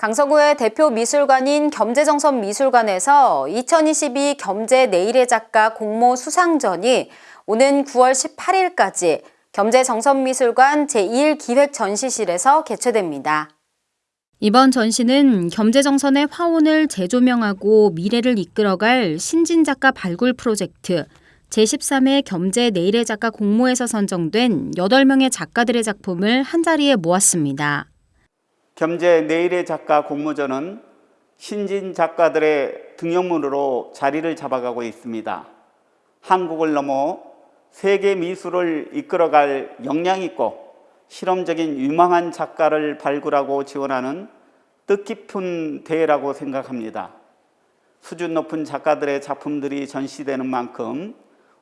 강서구의 대표 미술관인 겸재정선 미술관에서 2022 겸재 내일의 작가 공모 수상전이 오는 9월 18일까지 겸재정선미술관 제1기획 전시실에서 개최됩니다. 이번 전시는 겸재정선의 화원을 재조명하고 미래를 이끌어갈 신진 작가 발굴 프로젝트 제13회 겸재 내일의 작가 공모에서 선정된 8명의 작가들의 작품을 한자리에 모았습니다. 겸재 내일의 작가 공모전은 신진 작가들의 등용문으로 자리를 잡아가고 있습니다. 한국을 넘어 세계 미술을 이끌어갈 역량 있고 실험적인 유망한 작가를 발굴하고 지원하는 뜻깊은 대회라고 생각합니다. 수준 높은 작가들의 작품들이 전시되는 만큼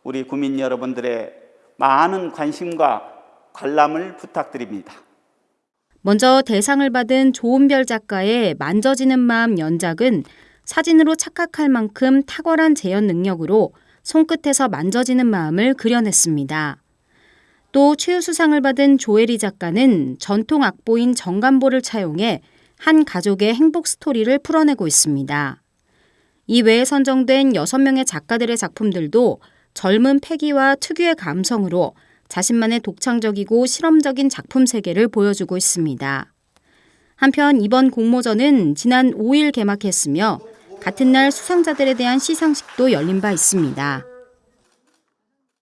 우리 국민 여러분들의 많은 관심과 관람을 부탁드립니다. 먼저 대상을 받은 조은별 작가의 만져지는 마음 연작은 사진으로 착각할 만큼 탁월한 재현 능력으로 손끝에서 만져지는 마음을 그려냈습니다. 또 최우수상을 받은 조혜리 작가는 전통 악보인 정간보를 차용해 한 가족의 행복 스토리를 풀어내고 있습니다. 이 외에 선정된 6명의 작가들의 작품들도 젊은 패기와 특유의 감성으로 자신만의 독창적이고 실험적인 작품 세계를 보여주고 있습니다. 한편 이번 공모전은 지난 5일 개막했으며 같은 날 수상자들에 대한 시상식도 열린 바 있습니다.